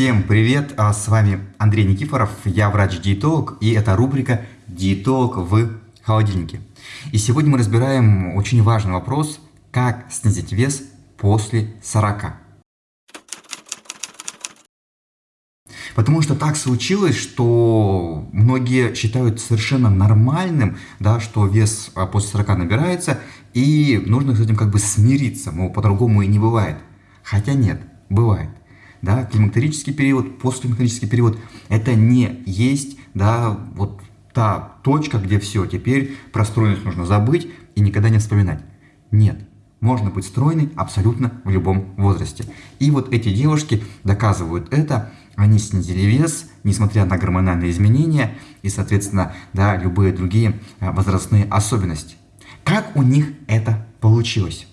Всем привет, а с вами Андрей Никифоров, я врач-диетолог, и это рубрика «Диетолог в холодильнике». И сегодня мы разбираем очень важный вопрос, как снизить вес после 40. Потому что так случилось, что многие считают совершенно нормальным, да, что вес а, после 40 набирается, и нужно с этим как бы смириться, мол, по-другому и не бывает. Хотя нет, бывает да, климактерический период, постклимактерический период, это не есть, да, вот та точка, где все, теперь про стройность нужно забыть и никогда не вспоминать. Нет, можно быть стройной абсолютно в любом возрасте. И вот эти девушки доказывают это, они снизили вес, несмотря на гормональные изменения и, соответственно, да, любые другие а, возрастные особенности. Как у них это получилось?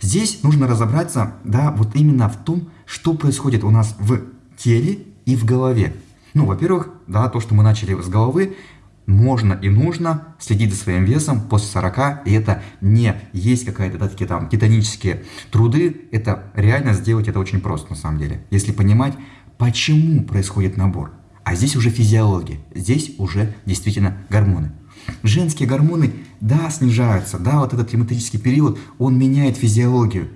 Здесь нужно разобраться, да, вот именно в том, что происходит у нас в теле и в голове. Ну, во-первых, да, то, что мы начали с головы, можно и нужно следить за своим весом после 40, и это не есть какая-то да, такие там титанические труды, это реально сделать это очень просто на самом деле, если понимать, почему происходит набор. А здесь уже физиология, здесь уже действительно гормоны. Женские гормоны, да, снижаются, да, вот этот климатический период, он меняет физиологию.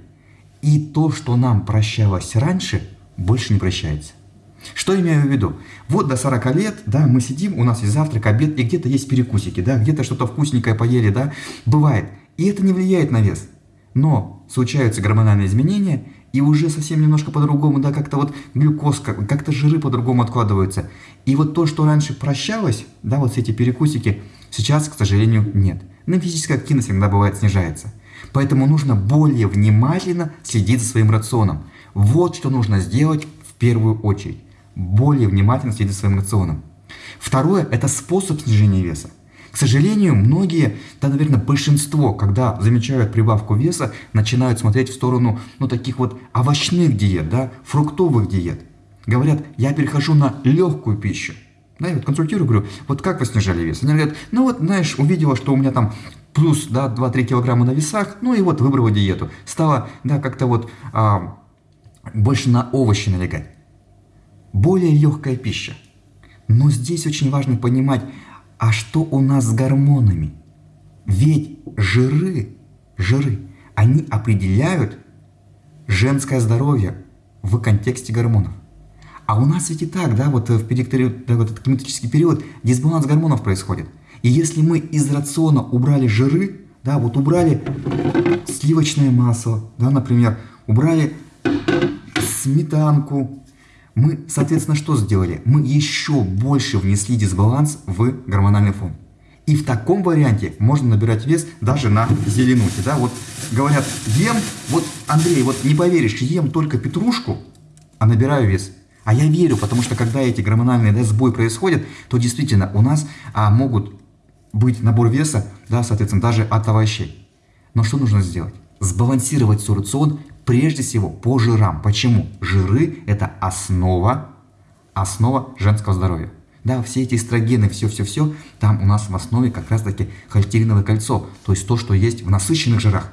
И то, что нам прощалось раньше, больше не прощается. Что имею в виду? Вот до 40 лет, да, мы сидим, у нас есть завтрак, обед, и где-то есть перекусики, да, где-то что-то вкусненькое поели, да, бывает. И это не влияет на вес. Но случаются гормональные изменения, и уже совсем немножко по-другому, да, как-то вот глюкозка, как-то жиры по-другому откладываются. И вот то, что раньше прощалось, да, вот эти перекусики, сейчас, к сожалению, нет. Но физическая активность иногда бывает снижается. Поэтому нужно более внимательно следить за своим рационом. Вот что нужно сделать в первую очередь. Более внимательно следить за своим рационом. Второе – это способ снижения веса. К сожалению, многие, да, наверное, большинство, когда замечают прибавку веса, начинают смотреть в сторону, ну, таких вот овощных диет, да, фруктовых диет. Говорят, я перехожу на легкую пищу. Да, я вот консультирую, говорю, вот как вы снижали вес? Они говорят, ну вот, знаешь, увидела, что у меня там плюс, да, 2-3 килограмма на весах, ну и вот выбрала диету. Стала, да, как-то вот а, больше на овощи налегать. Более легкая пища. Но здесь очень важно понимать, а что у нас с гормонами? Ведь жиры, жиры, они определяют женское здоровье в контексте гормонов. А у нас ведь и так, да, вот в период, да, вот этот климатический период дисбаланс гормонов происходит. И если мы из рациона убрали жиры, да, вот убрали сливочное масло, да, например, убрали сметанку, мы, соответственно, что сделали? Мы еще больше внесли дисбаланс в гормональный фон. И в таком варианте можно набирать вес даже на зеленухе. Да? Вот говорят, ем, вот, Андрей, вот не поверишь, ем только петрушку, а набираю вес. А я верю, потому что когда эти гормональные да, сбои происходят, то действительно у нас а, могут быть набор веса, да, соответственно, даже от овощей. Но что нужно сделать? Сбалансировать свой рацион прежде всего по жирам. Почему? Жиры – это основа, основа женского здоровья. Да, все эти эстрогены, все-все-все, там у нас в основе как раз-таки холестериновое кольцо, то есть то, что есть в насыщенных жирах.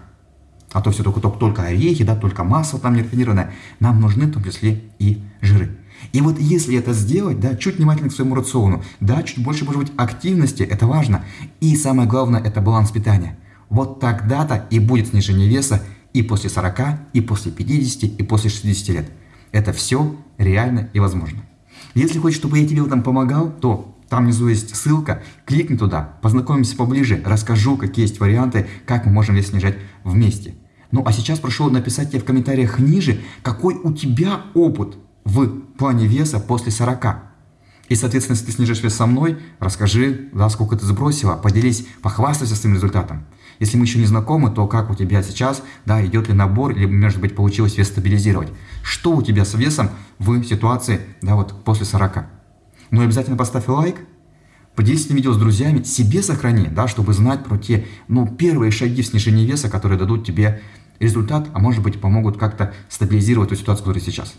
А то все только, только, только орехи, да, только масло там нерафинированное. Нам нужны в том числе и жиры. И вот если это сделать, да, чуть внимательно к своему рациону, да, чуть больше, может быть, активности, это важно. И самое главное, это баланс питания. Вот тогда-то и будет снижение веса и после 40, и после 50, и после 60 лет. Это все реально и возможно. Если хочешь, чтобы я тебе в этом помогал, то там внизу есть ссылка, кликни туда, познакомимся поближе, расскажу, какие есть варианты, как мы можем вес снижать вместе. Ну а сейчас прошу написать тебе в комментариях ниже, какой у тебя опыт в плане веса после 40. И, соответственно, если ты снижаешь вес со мной, расскажи, да, сколько ты сбросила, поделись, похвастайся своим результатом. Если мы еще не знакомы, то как у тебя сейчас, да, идет ли набор, или, может быть, получилось вес стабилизировать. Что у тебя с весом в ситуации, да, вот после 40. Ну и обязательно поставь лайк, поделись этим видео с друзьями, себе сохрани, да, чтобы знать про те, ну, первые шаги в снижении веса, которые дадут тебе результат, а может быть, помогут как-то стабилизировать ту ситуацию, которая сейчас.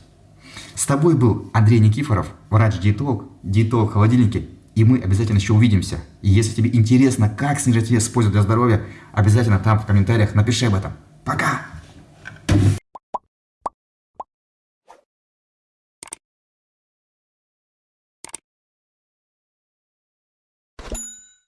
С тобой был Андрей Никифоров, врач-диетолог, диетолог холодильники, и мы обязательно еще увидимся. И если тебе интересно, как снижать вес с пользой для здоровья, обязательно там в комментариях напиши об этом. Пока!